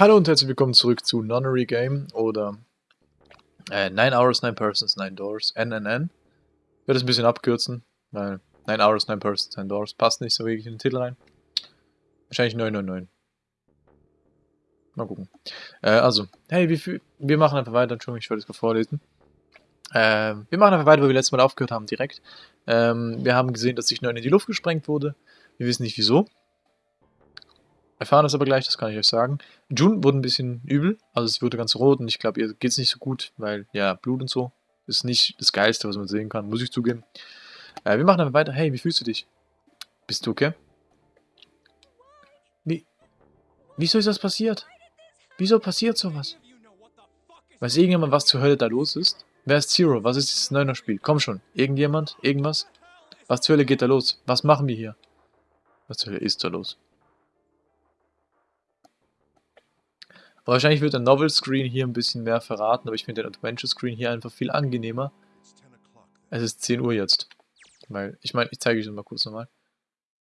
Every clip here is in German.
Hallo und herzlich willkommen zurück zu Nonnery Game oder äh, 9 Hours, 9 Persons, 9 Doors, NNN. Ich werde es ein bisschen abkürzen, weil 9 Hours, 9 Persons, 9 Doors passt nicht so wirklich in den Titel rein. Wahrscheinlich 999. Mal gucken. Äh, also, hey, viel, wir machen einfach weiter, Entschuldigung, ich wollte es gerade vorlesen. Äh, wir machen einfach weiter, wo wir letztes Mal aufgehört haben, direkt. Ähm, wir haben gesehen, dass sich 9 in die Luft gesprengt wurde. Wir wissen nicht wieso. Erfahren das aber gleich, das kann ich euch sagen. June wurde ein bisschen übel, also sie wurde ganz rot und ich glaube, ihr geht es nicht so gut, weil, ja, Blut und so ist nicht das Geilste, was man sehen kann, muss ich zugeben. Äh, wir machen aber weiter. Hey, wie fühlst du dich? Bist du okay? Wie? Wieso ist das passiert? Wieso passiert sowas? Weiß irgendjemand, was zur Hölle da los ist? Wer ist Zero? Was ist dieses Neuner-Spiel? Komm schon. Irgendjemand? Irgendwas? Was zur Hölle geht da los? Was machen wir hier? Was zur Hölle ist da los? Wahrscheinlich wird der Novel Screen hier ein bisschen mehr verraten, aber ich finde den Adventure Screen hier einfach viel angenehmer. Es ist 10 Uhr jetzt. Weil, ich meine, ich zeige euch das mal kurz nochmal.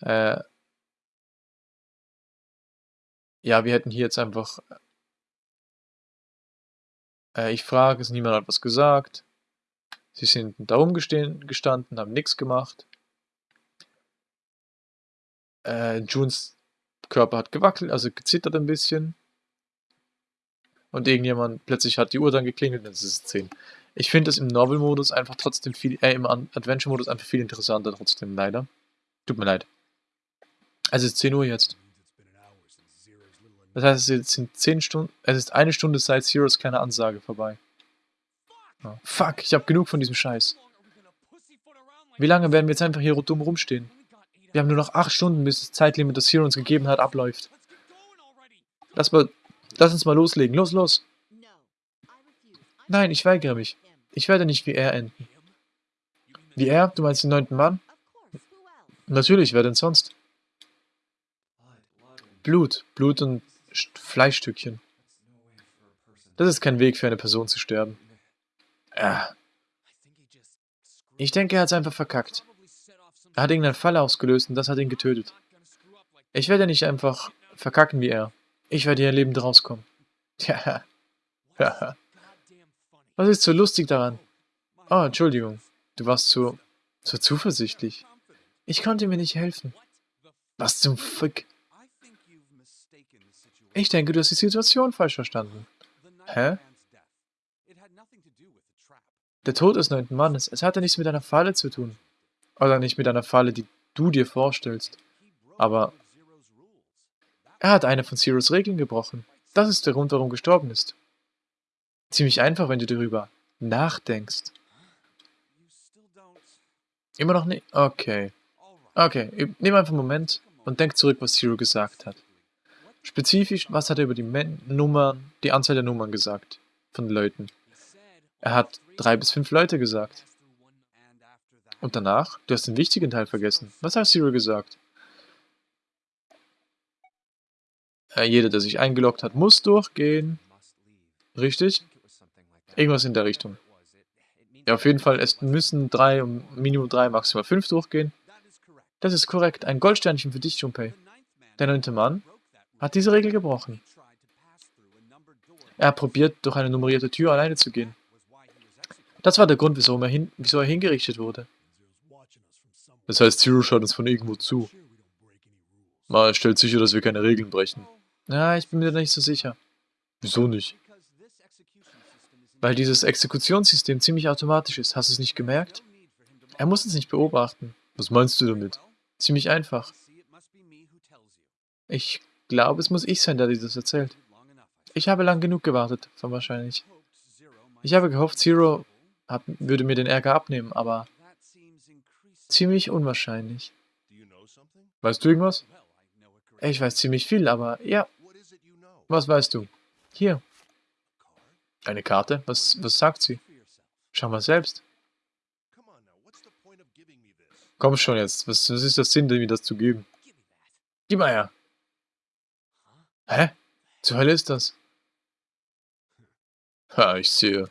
Äh, ja, wir hätten hier jetzt einfach... Äh, ich frage es, niemand hat was gesagt. Sie sind da rumgestanden, haben nichts gemacht. Äh, Junes Körper hat gewackelt, also gezittert ein bisschen und irgendjemand plötzlich hat die Uhr dann geklingelt und es ist 10. Ich finde es im Novel-Modus einfach trotzdem viel, äh, im Adventure-Modus einfach viel interessanter trotzdem, leider. Tut mir leid. Es ist 10 Uhr jetzt. Das heißt, es sind 10 Stunden, es ist eine Stunde seit Zeros kleine Ansage vorbei. Oh, fuck, ich habe genug von diesem Scheiß. Wie lange werden wir jetzt einfach hier dumm rumstehen? Wir haben nur noch 8 Stunden, bis das Zeitlimit, das Zero uns gegeben hat, abläuft. Lass mal Lass uns mal loslegen. Los, los. Nein, ich weigere mich. Ich werde nicht wie er enden. Wie er? Du meinst den neunten Mann? Natürlich, wer denn sonst? Blut. Blut und Fleischstückchen. Das ist kein Weg für eine Person zu sterben. Ja. Ich denke, er hat es einfach verkackt. Er hat irgendeinen Fall ausgelöst und das hat ihn getötet. Ich werde nicht einfach verkacken wie er. Ich werde hier lebend rauskommen. Ja. ja. Was ist so lustig daran? Oh, Entschuldigung. Du warst so, so zuversichtlich. Ich konnte mir nicht helfen. Was zum Fick? Ich denke, du hast die Situation falsch verstanden. Hä? Der Tod des neunten Mannes, es hatte nichts mit einer Falle zu tun. Oder nicht mit einer Falle, die du dir vorstellst. Aber er hat eine von Zeros Regeln gebrochen. Das ist der Grund, warum gestorben ist. Ziemlich einfach, wenn du darüber nachdenkst. Immer noch nicht? Okay. Okay, nimm einfach einen Moment und denk zurück, was Zero gesagt hat. Spezifisch, was hat er über die Men Nummern, die Anzahl der Nummern gesagt? Von Leuten. Er hat drei bis fünf Leute gesagt. Und danach? Du hast den wichtigen Teil vergessen. Was hat Zero gesagt? Äh, jeder, der sich eingeloggt hat, muss durchgehen. Richtig? Irgendwas in der Richtung. Ja, auf jeden Fall, es müssen drei, Minimum drei, maximal fünf durchgehen. Das ist korrekt. Ein Goldsternchen für dich, Junpei. Der neunte Mann hat diese Regel gebrochen. Er probiert, durch eine nummerierte Tür alleine zu gehen. Das war der Grund, wieso er, hin, wieso er hingerichtet wurde. Das heißt, Zero schaut uns von irgendwo zu. Mal stellt sicher, dass wir keine Regeln brechen. Ja, ich bin mir da nicht so sicher. Wieso nicht? Weil dieses Exekutionssystem ziemlich automatisch ist. Hast du es nicht gemerkt? Er muss uns nicht beobachten. Was meinst du damit? Ziemlich einfach. Ich glaube, es muss ich sein, der dir das erzählt. Ich habe lang genug gewartet, von wahrscheinlich. Ich habe gehofft, Zero hat, würde mir den Ärger abnehmen, aber ziemlich unwahrscheinlich. Weißt du irgendwas? Ich weiß ziemlich viel, aber ja, was weißt du? Hier. Eine Karte? Was, was sagt sie? Schau mal selbst. Komm schon jetzt. Was, was ist der Sinn, mir das zu geben? Gib mal her. Hä? Zur Hölle ist das? Ha, ich sehe.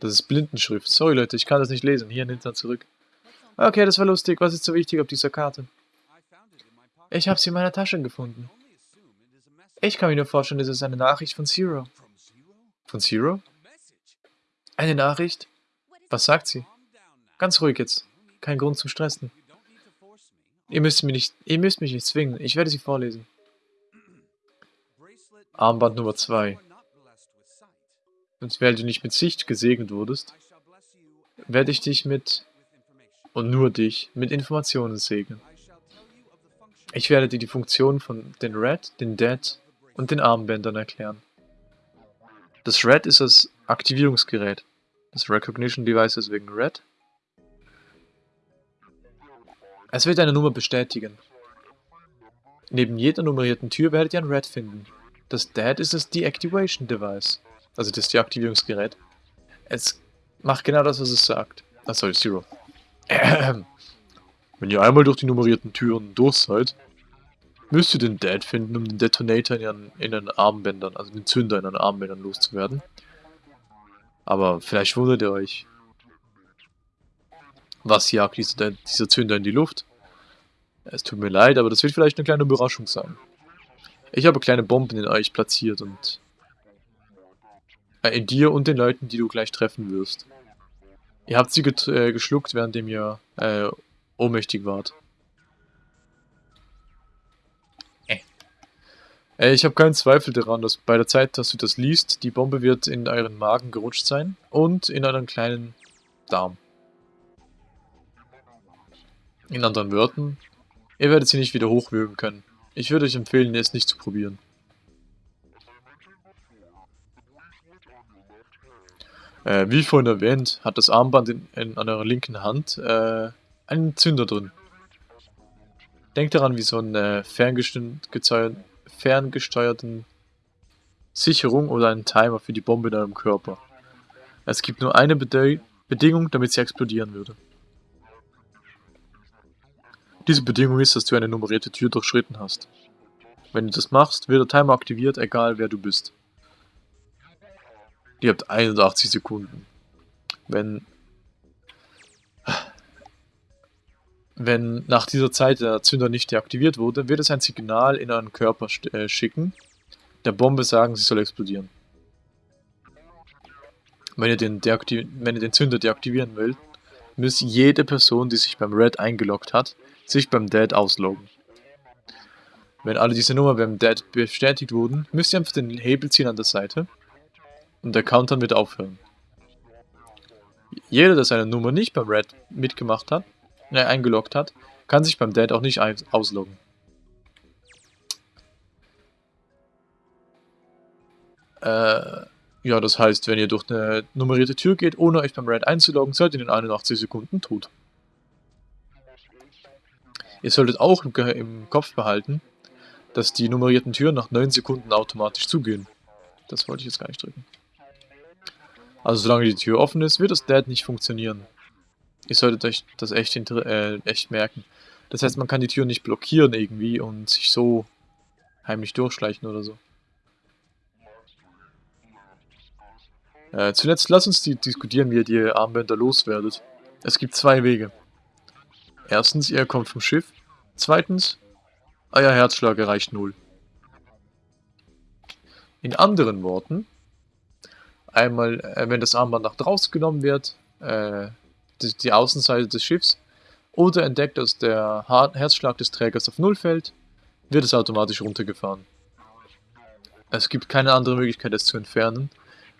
Das ist Blindenschrift. Sorry Leute, ich kann das nicht lesen. Hier nimmt er zurück. Okay, das war lustig. Was ist so wichtig auf dieser Karte? Ich habe sie in meiner Tasche gefunden. Ich kann mir nur vorstellen, es ist eine Nachricht von Zero. Von Zero? Eine Nachricht? Was sagt sie? Ganz ruhig jetzt. Kein Grund zum Stressen. Ihr müsst, mich nicht, ihr müsst mich nicht zwingen. Ich werde sie vorlesen. Armband Nummer 2. Und weil du nicht mit Sicht gesegnet wurdest, werde ich dich mit, und nur dich, mit Informationen segnen. Ich werde dir die Funktionen von den Red, den Dead und den Armbändern erklären. Das Red ist das Aktivierungsgerät. Das Recognition Device ist wegen Red. Es wird eine Nummer bestätigen. Neben jeder nummerierten Tür werdet ihr ein Red finden. Das Dead ist das Deactivation Device. Also das Deaktivierungsgerät. Es macht genau das, was es sagt. Sorry, Zero. Wenn ihr einmal durch die nummerierten Türen durch seid, müsst ihr den Dead finden, um den Detonator in ihren, in ihren Armbändern, also den Zünder in ihren Armbändern loszuwerden. Aber vielleicht wundert ihr euch. Was jagt dieser, dieser Zünder in die Luft? Es tut mir leid, aber das wird vielleicht eine kleine Überraschung sein. Ich habe kleine Bomben in euch platziert und... Äh, in dir und den Leuten, die du gleich treffen wirst. Ihr habt sie äh, geschluckt, währenddem ihr äh, ohnmächtig wart. Äh, ich habe keinen Zweifel daran, dass bei der Zeit, dass du das liest, die Bombe wird in euren Magen gerutscht sein und in euren kleinen Darm. In anderen Worten, ihr werdet sie nicht wieder hochwürgen können. Ich würde euch empfehlen, es nicht zu probieren. Äh, wie vorhin erwähnt, hat das Armband in, in, an eurer linken Hand äh, einen Zünder drin. Denkt daran, wie so eine ferngesteuerten Sicherung oder einen Timer für die Bombe in eurem Körper. Es gibt nur eine Bede Bedingung, damit sie explodieren würde. Diese Bedingung ist, dass du eine nummerierte Tür durchschritten hast. Wenn du das machst, wird der Timer aktiviert, egal wer du bist. Ihr habt 81 Sekunden. Wenn wenn nach dieser Zeit der Zünder nicht deaktiviert wurde, wird es ein Signal in euren Körper äh, schicken, der Bombe sagen, sie soll explodieren. Wenn ihr, den wenn ihr den Zünder deaktivieren wollt, muss jede Person, die sich beim Red eingeloggt hat, sich beim Dead ausloggen. Wenn alle diese Nummer beim Dead bestätigt wurden, müsst ihr einfach den Hebel ziehen an der Seite und der Countdown wird aufhören. Jeder, der seine Nummer nicht beim Red mitgemacht hat, äh, eingeloggt hat, kann sich beim Dead auch nicht ausloggen. Äh, ja, das heißt, wenn ihr durch eine nummerierte Tür geht, ohne euch beim Red einzuloggen, seid ihr in 81 Sekunden tot. Ihr solltet auch im Kopf behalten, dass die nummerierten Türen nach 9 Sekunden automatisch zugehen. Das wollte ich jetzt gar nicht drücken. Also solange die Tür offen ist, wird das Dead nicht funktionieren. Ihr solltet euch das echt, äh, echt merken. Das heißt, man kann die Tür nicht blockieren irgendwie und sich so heimlich durchschleichen oder so. Äh, zuletzt lasst uns die diskutieren, wie ihr die Armbänder loswerdet. Es gibt zwei Wege. Erstens, ihr kommt vom Schiff. Zweitens, euer Herzschlag erreicht null. In anderen Worten, einmal, äh, wenn das Armband nach draußen genommen wird, äh, die, die, Außenseite des Schiffs, oder entdeckt, dass der Herzschlag des Trägers auf Null fällt, wird es automatisch runtergefahren. Es gibt keine andere Möglichkeit, es zu entfernen.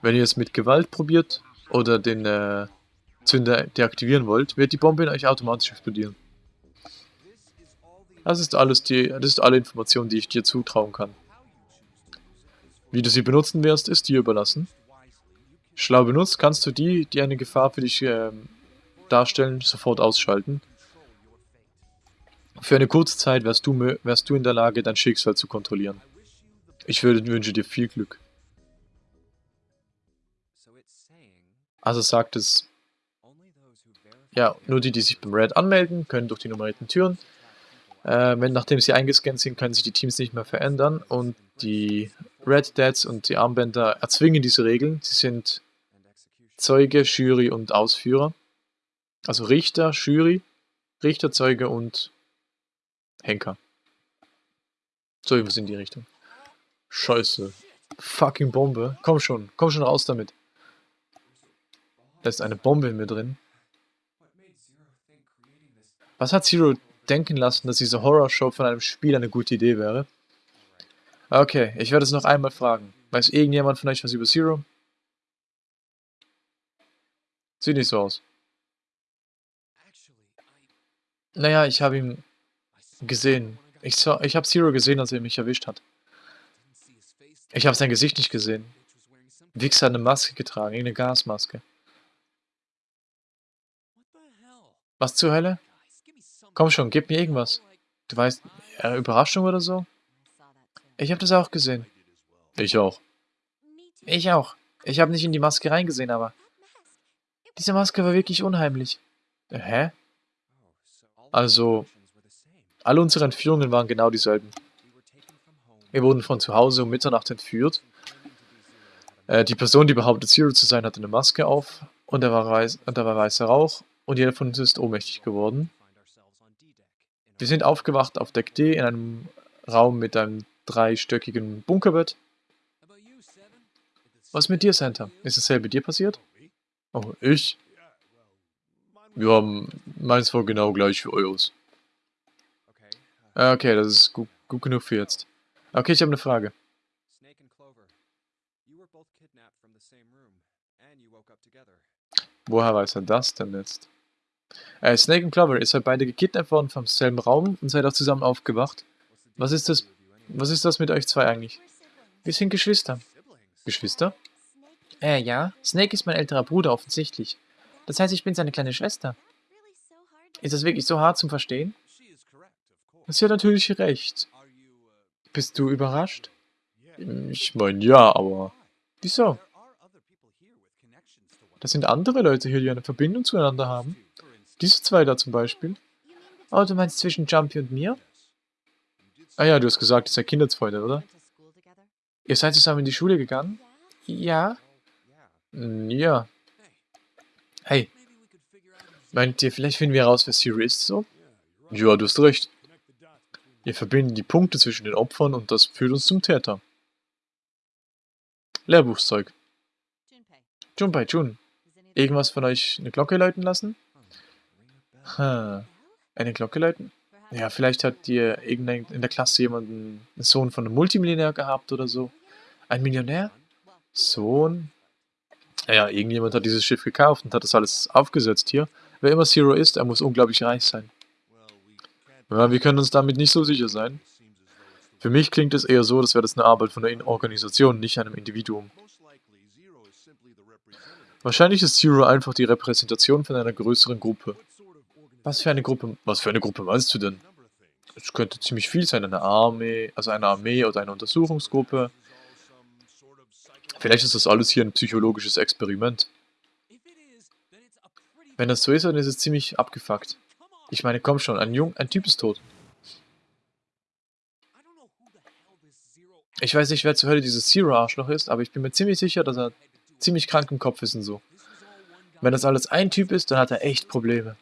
Wenn ihr es mit Gewalt probiert oder den äh, Zünder deaktivieren wollt, wird die Bombe in euch automatisch explodieren. Das ist alles die, das ist alle Informationen, die ich dir zutrauen kann. Wie du sie benutzen wirst, ist dir überlassen. Schlau benutzt kannst du die, die eine Gefahr für dich äh, darstellen, sofort ausschalten. Für eine kurze Zeit wärst du, wärst du in der Lage, dein Schicksal zu kontrollieren. Ich würde, wünsche dir viel Glück. Also sagt es, ja, nur die, die sich beim Red anmelden, können durch die nummerierten Türen. Äh, wenn nachdem sie eingescannt sind, können sich die Teams nicht mehr verändern und die Red Dads und die Armbänder erzwingen diese Regeln. Sie sind Zeuge, Jury und Ausführer. Also Richter, Jury, Richter, Zeuge und Henker. So, irgendwas in die Richtung. Scheiße. Fucking Bombe. Komm schon, komm schon raus damit. Da ist eine Bombe in mir drin. Was hat Zero denken lassen, dass diese Horrorshow von einem Spiel eine gute Idee wäre? Okay, ich werde es noch einmal fragen. Weiß irgendjemand von euch was über Zero? Sieht nicht so aus. Naja, ich habe ihn gesehen. Ich, ich habe Zero gesehen, als er mich erwischt hat. Ich habe sein Gesicht nicht gesehen. Wix hat eine Maske getragen, irgendeine Gasmaske. Was zur Hölle? Komm schon, gib mir irgendwas. Du weißt, eine Überraschung oder so? Ich habe das auch gesehen. Ich auch. Ich auch. Ich habe nicht in die Maske reingesehen, aber... Diese Maske war wirklich unheimlich. Hä? Also, alle unsere Entführungen waren genau dieselben. Wir wurden von zu Hause um Mitternacht entführt. Äh, die Person, die behauptet, Zero zu sein, hatte eine Maske auf und da war, weiß, und da war weißer Rauch und jeder von uns ist ohnmächtig geworden. Wir sind aufgewacht auf Deck D in einem Raum mit einem dreistöckigen Bunkerbett. Was mit dir, Santa? Ist dasselbe dir passiert? Oh, ich? Ja, meins war genau gleich wie eures. Okay, das ist gut, gut genug für jetzt. Okay, ich habe eine Frage. Woher weiß er das denn jetzt? Äh, Snake und Clover, ihr seid beide gekidnappt worden vom selben Raum und seid auch zusammen aufgewacht. Was ist das, was ist das mit euch zwei eigentlich? Wir sind Geschwister. Geschwister? Äh, ja. Snake ist mein älterer Bruder, offensichtlich. Das heißt, ich bin seine kleine Schwester. Ist das wirklich so hart zum Verstehen? Sie hat natürlich recht. Bist du überrascht? Ich meine, ja, aber... Wieso? Das sind andere Leute hier, die eine Verbindung zueinander haben. Diese zwei da zum Beispiel. Oh, du meinst zwischen Jumpy und mir? Ah ja, du hast gesagt, ihr seid Kindheitsfreunde, oder? Ihr seid zusammen in die Schule gegangen? Ja. Hm, ja. Hey. Meint ihr, vielleicht finden wir heraus, wer Siri ist, so? Ja, du hast recht. Wir verbinden die Punkte zwischen den Opfern und das führt uns zum Täter. Lehrbuchzeug. Junpei, Jun. Irgendwas von euch eine Glocke läuten lassen? Hm. Eine Glocke läuten? Ja, vielleicht hat ihr in der Klasse jemanden, einen Sohn von einem Multimillionär gehabt oder so. Ein Millionär? Sohn? Naja, irgendjemand hat dieses Schiff gekauft und hat das alles aufgesetzt hier. Wer immer Zero ist, er muss unglaublich reich sein. Ja, wir können uns damit nicht so sicher sein. Für mich klingt es eher so, als wäre das eine Arbeit von einer Organisation, nicht einem Individuum. Wahrscheinlich ist Zero einfach die Repräsentation von einer größeren Gruppe. Was für eine Gruppe, was für eine Gruppe meinst du denn? Es könnte ziemlich viel sein, eine Armee, also eine Armee oder eine Untersuchungsgruppe. Vielleicht ist das alles hier ein psychologisches Experiment. Wenn das so ist, dann ist es ziemlich abgefuckt. Ich meine, komm schon, ein Jung, ein Typ ist tot. Ich weiß nicht, wer zur Hölle dieses Zero-Arschloch ist, aber ich bin mir ziemlich sicher, dass er ziemlich krank im Kopf ist und so. Wenn das alles ein Typ ist, dann hat er echt Probleme.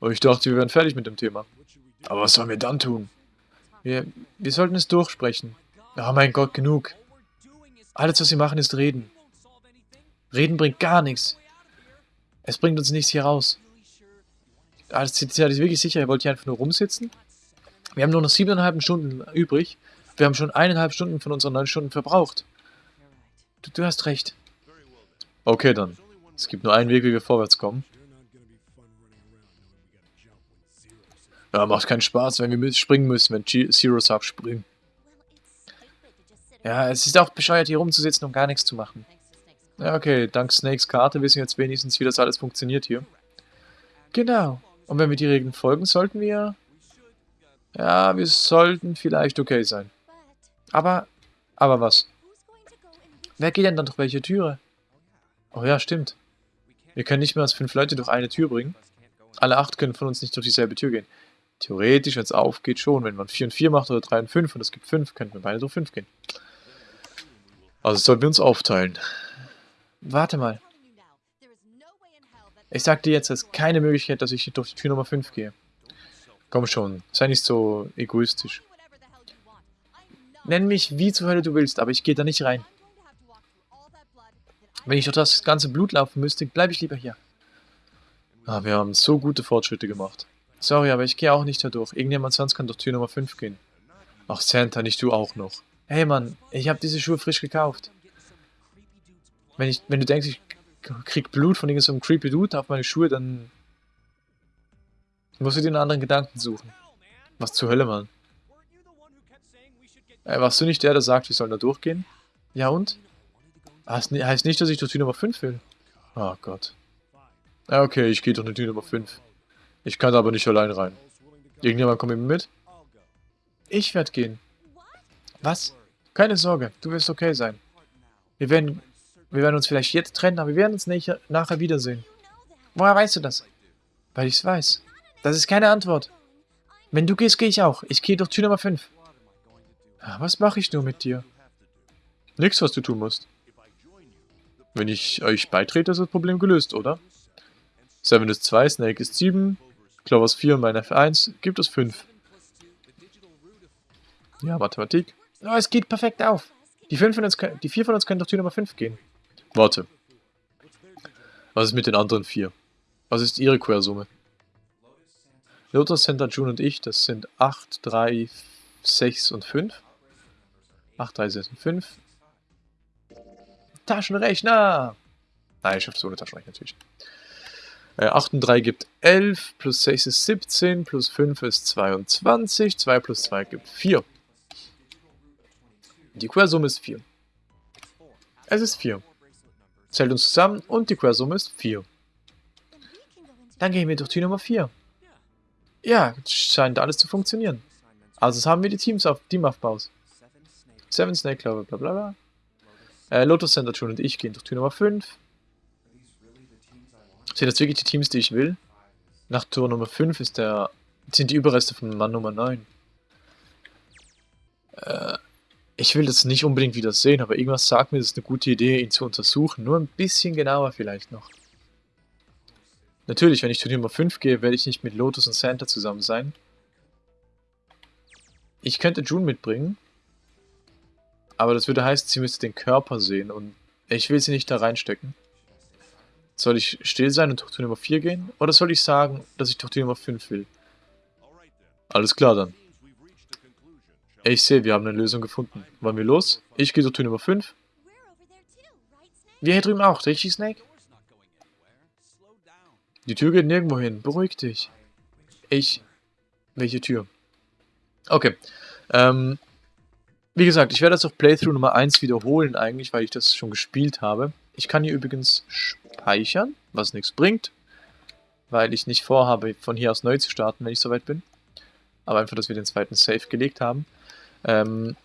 Oh, ich dachte, wir wären fertig mit dem Thema. Aber was sollen wir dann tun? Wir, wir sollten es durchsprechen. Oh mein Gott, genug. Alles, was wir machen, ist reden. Reden bringt gar nichts. Es bringt uns nichts hier raus. Seid ihr wirklich sicher, ihr wollt hier einfach nur rumsitzen? Wir haben nur noch siebeneinhalb Stunden übrig. Wir haben schon eineinhalb Stunden von unseren neun Stunden verbraucht. Du, du hast recht. Okay, dann. Es gibt nur einen Weg, wie wir vorwärts kommen. Ja, macht keinen Spaß, wenn wir springen müssen, wenn G Zero sagt, springen. Ja, es ist auch bescheuert, hier rumzusitzen und gar nichts zu machen. Ja, okay, dank Snakes Karte wissen wir jetzt wenigstens, wie das alles funktioniert hier. Genau. Und wenn wir die Regeln folgen, sollten wir... Ja, wir sollten vielleicht okay sein. Aber... Aber was? Wer geht denn dann durch welche Türe? Oh ja, stimmt. Wir können nicht mehr als fünf Leute durch eine Tür bringen. Alle acht können von uns nicht durch dieselbe Tür gehen. Theoretisch, wenn es aufgeht, schon. Wenn man 4 und 4 macht oder 3 und 5 und es gibt 5, könnten wir beide durch 5 gehen. Also sollten wir uns aufteilen. Warte mal. Ich sag dir jetzt, es ist keine Möglichkeit, dass ich durch die Tür Nummer 5 gehe. Komm schon, sei nicht so egoistisch. Nenn mich wie zur Hölle du willst, aber ich gehe da nicht rein. Wenn ich durch das ganze Blut laufen müsste, bleibe ich lieber hier. Ah, wir haben so gute Fortschritte gemacht. Sorry, aber ich gehe auch nicht da durch. Irgendjemand sonst kann durch Tür Nummer 5 gehen. Ach, Santa, nicht du auch noch. Hey Mann, ich habe diese Schuhe frisch gekauft. Wenn, ich, wenn du denkst, ich krieg Blut von irgendeinem creepy Dude auf meine Schuhe, dann musst du dir einen anderen Gedanken suchen. Was zur Hölle, Mann? Äh, warst du nicht der, der sagt, wir sollen da durchgehen? Ja und? Das heißt nicht, dass ich durch Tür Nummer 5 will. Oh Gott. Ja, okay, ich gehe durch die Tür Nummer 5. Ich kann da aber nicht allein rein. Irgendjemand kommt mit mir mit? Ich werde gehen. Was? Keine Sorge, du wirst okay sein. Wir werden, wir werden uns vielleicht jetzt trennen, aber wir werden uns nicht, nachher wiedersehen. Woher weißt du das? Weil ich es weiß. Das ist keine Antwort. Wenn du gehst, gehe ich auch. Ich gehe durch Tür Nummer 5. Was mache ich nur mit dir? Nix, was du tun musst. Wenn ich euch beitrete, ist das Problem gelöst, oder? Seven ist 2, Snake ist 7, Clover ist 4 und mein F1 gibt es 5. Ja, Mathematik. Oh, es geht perfekt auf. Die, fünf von uns, die vier von uns können durch Tür Nummer 5 gehen. Warte. Was ist mit den anderen vier? Was ist ihre Quersumme? Lotus, Center, June und ich, das sind 8, 3, 6 und 5. 8, 3, 6 und 5. Taschenrechner! Nein, ich schaffe so eine Taschenrechner natürlich. Äh, 8 und 3 gibt 11, plus 6 ist 17, plus 5 ist 22, 2 plus 2 gibt 4. Die Quersumme ist 4. Es ist 4. Zählt uns zusammen und die Quersumme ist 4. Dann gehen wir durch die Nummer 4. Ja, scheint alles zu funktionieren. Also haben wir die Teams auf Teamaufbaus. Seven Snake Clover, bla bla bla. Äh, Lotus Center June und ich gehen durch Tür Nummer 5. Sind das wirklich die Teams, die ich will? Nach Tour Nummer 5 ist der, sind die Überreste von Mann Nummer 9. Äh, ich will das nicht unbedingt wieder sehen, aber irgendwas sagt mir, das ist eine gute Idee, ihn zu untersuchen. Nur ein bisschen genauer vielleicht noch. Natürlich, wenn ich zu Nummer 5 gehe, werde ich nicht mit Lotus und Santa zusammen sein. Ich könnte June mitbringen, aber das würde heißen, sie müsste den Körper sehen und ich will sie nicht da reinstecken. Soll ich still sein und die Nummer 4 gehen? Oder soll ich sagen, dass ich die Nummer 5 will? Alles klar dann. Ich sehe, wir haben eine Lösung gefunden. Wollen wir los? Ich gehe die Nummer 5. Wir hier drüben auch, richtig, Snake? Die Tür geht nirgendwo hin. Beruhig dich. Ich... Welche Tür? Okay. Ähm, wie gesagt, ich werde das auf Playthrough Nummer 1 wiederholen eigentlich, weil ich das schon gespielt habe. Ich kann hier übrigens speichern, was nichts bringt, weil ich nicht vorhabe, von hier aus neu zu starten, wenn ich soweit bin. Aber einfach, dass wir den zweiten Save gelegt haben. Ähm,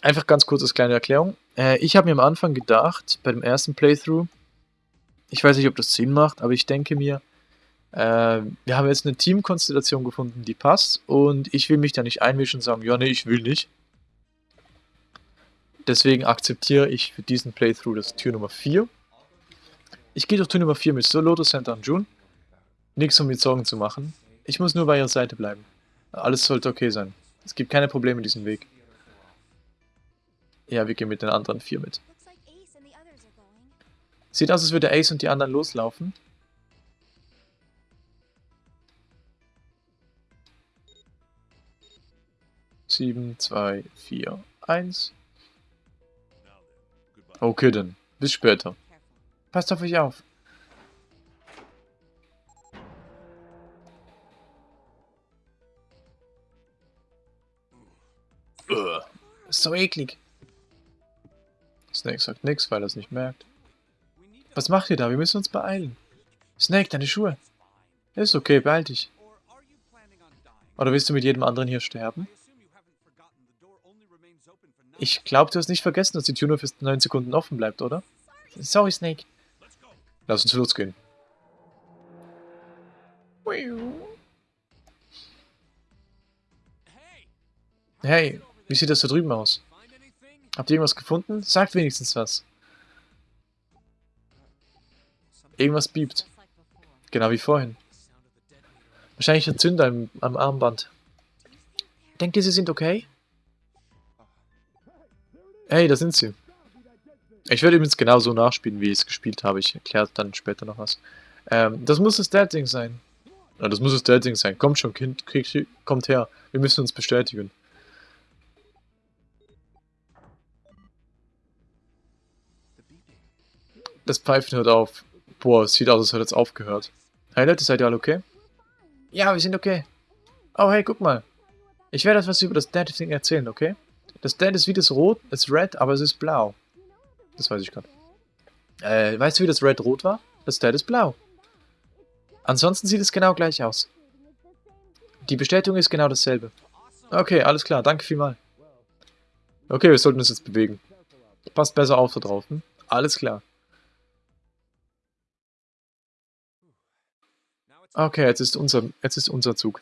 einfach ganz kurz als kleine Erklärung. Äh, ich habe mir am Anfang gedacht, bei dem ersten Playthrough, ich weiß nicht, ob das Sinn macht, aber ich denke mir, äh, wir haben jetzt eine Teamkonstellation gefunden, die passt und ich will mich da nicht einmischen und sagen, ja, nee, ich will nicht. Deswegen akzeptiere ich für diesen Playthrough das Tür Nummer 4. Ich gehe durch Tür Nummer 4 mit Soloto, Center und June. Nichts um mir Sorgen zu machen. Ich muss nur bei ihrer Seite bleiben. Alles sollte okay sein. Es gibt keine Probleme diesen Weg. Ja, wir gehen mit den anderen vier mit. Sieht aus, als würde Ace und die anderen loslaufen. Sieben, zwei, vier, eins. Okay dann. Bis später. Passt auf euch auf. So eklig. Snake sagt nichts, weil er es nicht merkt. Was macht ihr da? Wir müssen uns beeilen. Snake, deine Schuhe. Ist okay, beeil dich. Oder willst du mit jedem anderen hier sterben? Ich glaube, du hast nicht vergessen, dass die Tür nur für 9 Sekunden offen bleibt, oder? Sorry, Snake. Lass uns losgehen. Hey, wie sieht das da drüben aus? Habt ihr irgendwas gefunden? Sagt wenigstens was. Irgendwas biebt. Genau wie vorhin. Wahrscheinlich ein Zünder am, am Armband. Denkt ihr, sie sind okay? Hey, da sind sie. Ich werde übrigens genauso nachspielen, wie ich es gespielt habe. Ich erkläre dann später noch was. Ähm, das muss das Dad-Ding sein. Ja, das muss das Dad-Ding sein. Kommt schon, Kind, krieg, kommt her. Wir müssen uns bestätigen. Das Pfeifen hört auf. Boah, es sieht aus, als hätte es aufgehört. Hey Leute, seid ihr alle okay? Ja, wir sind okay. Oh, hey, guck mal. Ich werde etwas über das Dead-Ding erzählen, okay? Das Dead ist wie das Rot, ist Red, aber es ist blau. Das weiß ich gerade. Äh, weißt du, wie das Red rot war? Das Dead ist blau. Ansonsten sieht es genau gleich aus. Die Bestätigung ist genau dasselbe. Okay, alles klar, danke vielmals. Okay, wir sollten uns jetzt bewegen. Passt besser auf da drauf, hm? Alles klar. Okay, jetzt ist unser, jetzt ist unser Zug.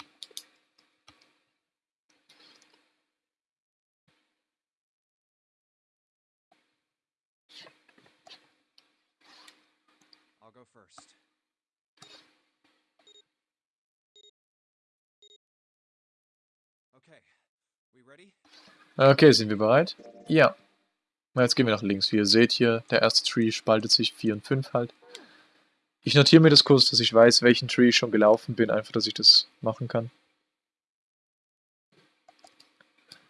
Okay, sind wir bereit? Ja. Jetzt gehen wir nach links. Wie ihr seht hier, der erste Tree spaltet sich 4 und 5 halt. Ich notiere mir das kurz, dass ich weiß, welchen Tree ich schon gelaufen bin, einfach, dass ich das machen kann.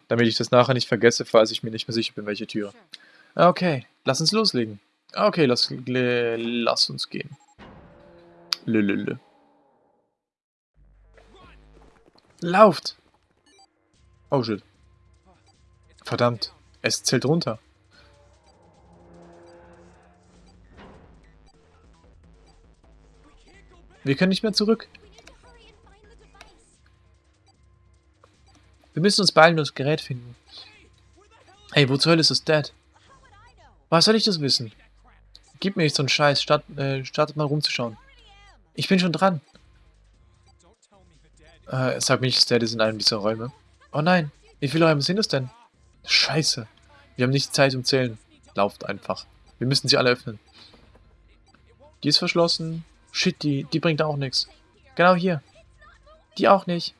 Damit ich das nachher nicht vergesse, falls ich mir nicht mehr sicher bin, welche Tür. Okay, lass uns loslegen. Okay, lass, lass uns gehen. Lülülü. Lauft! Oh shit. Verdammt, es zählt runter. Wir können nicht mehr zurück. Wir müssen uns beeilen und das Gerät finden. Hey, wo zur Hölle ist das Dad? Was soll ich das wissen? Gib mir nicht so einen Scheiß, Start, äh, startet mal rumzuschauen. Ich bin schon dran. Äh, sag mir nicht, das Dad ist in einem dieser Räume. Oh nein, wie viele Räume sind es denn? Scheiße. Wir haben nicht Zeit um Zählen. Lauft einfach. Wir müssen sie alle öffnen. Die ist verschlossen. Shit, die, die bringt auch nichts. Genau hier. Die auch nicht.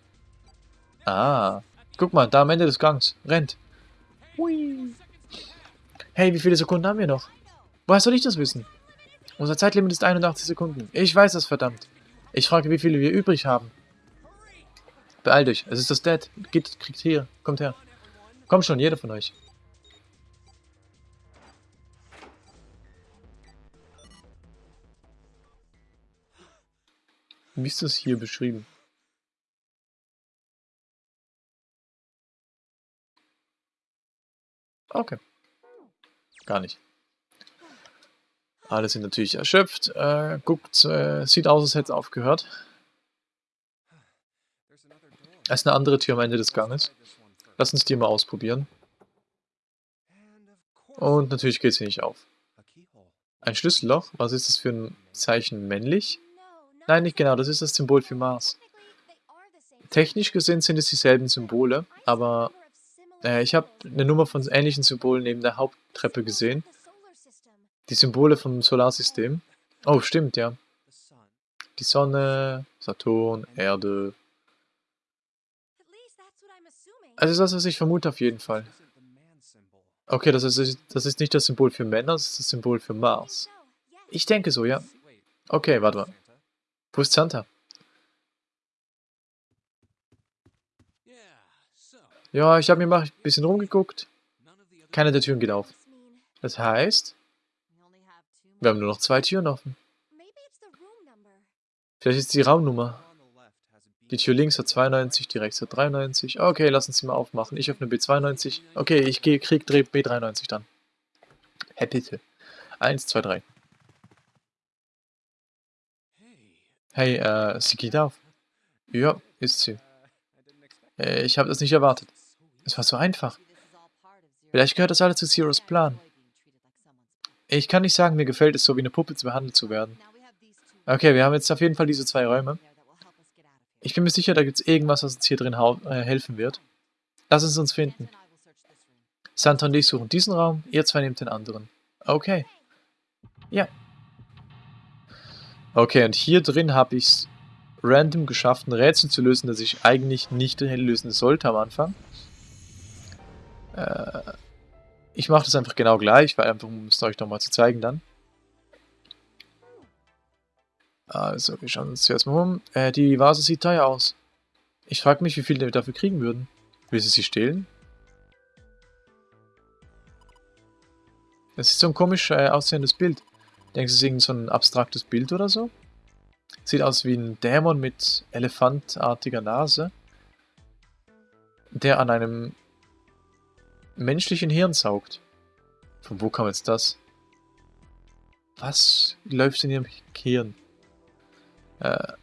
Ah. Guck mal, da am Ende des Gangs. Rennt. Hui. Hey, wie viele Sekunden haben wir noch? Woher soll ich das wissen? Unser Zeitlimit ist 81 Sekunden. Ich weiß das, verdammt. Ich frage, wie viele wir übrig haben. Beeilt euch, es ist das Dad. Geht, kriegt hier, kommt her. Kommt schon, jeder von euch. Wie ist das hier beschrieben? Okay. Gar nicht. Alle sind natürlich erschöpft. Äh, guckt, äh, sieht aus, als hätte es aufgehört. Es ist eine andere Tür am Ende des Ganges. Lass uns die mal ausprobieren. Und natürlich geht sie nicht auf. Ein Schlüsselloch? Was ist das für ein Zeichen? Männlich? Nein, nicht genau. Das ist das Symbol für Mars. Technisch gesehen sind es dieselben Symbole, aber äh, ich habe eine Nummer von ähnlichen Symbolen neben der Haupttreppe gesehen. Die Symbole vom Solarsystem. Oh, stimmt, ja. Die Sonne, Saturn, Erde. Also das, was ich vermute auf jeden Fall. Okay, das ist, das ist nicht das Symbol für Männer, das ist das Symbol für Mars. Ich denke so, ja. Okay, warte mal. Wo ist Santa? Ja, ich habe mir mal ein bisschen rumgeguckt. Keine der Türen geht auf. Das heißt, wir haben nur noch zwei Türen offen. Vielleicht ist die Raumnummer. on the left has a B. Die Tür links hat 92, die rechts hat 93. Okay, lass uns sie mal aufmachen. Ich öffne B92. Okay, ich gehe krieg Dreh B93 dann. Hä, bitte. Eins, zwei, drei. Hey, Hey, äh, sie geht auf. Ja, ist sie. Äh, ich habe das nicht erwartet. Es war so einfach. Vielleicht gehört das alles zu Zeros Plan. Ich kann nicht sagen, mir gefällt es so, wie eine Puppe zu behandelt zu werden. Okay, wir haben jetzt auf jeden Fall diese zwei Räume. Ich bin mir sicher, da gibt es irgendwas, was uns hier drin äh, helfen wird. Lass es uns finden. Santa und ich suchen diesen Raum, ihr zwei nehmt den anderen. Okay. Ja. Okay, und hier drin habe ich es random geschafft, ein Rätsel zu lösen, das ich eigentlich nicht lösen sollte am Anfang. Äh, ich mache das einfach genau gleich, weil einfach, um es euch nochmal zu zeigen dann. Also, wir schauen uns zuerst mal um. Äh, die Vase sieht teuer aus. Ich frage mich, wie viel wir dafür kriegen würden. Will sie sie stehlen? Das ist so ein komisch äh, aussehendes Bild. Denkst du, es ist irgend so ein abstraktes Bild oder so? Sieht aus wie ein Dämon mit elefantartiger Nase, der an einem menschlichen Hirn saugt. Von wo kam jetzt das? Was läuft in ihrem Hirn? Äh,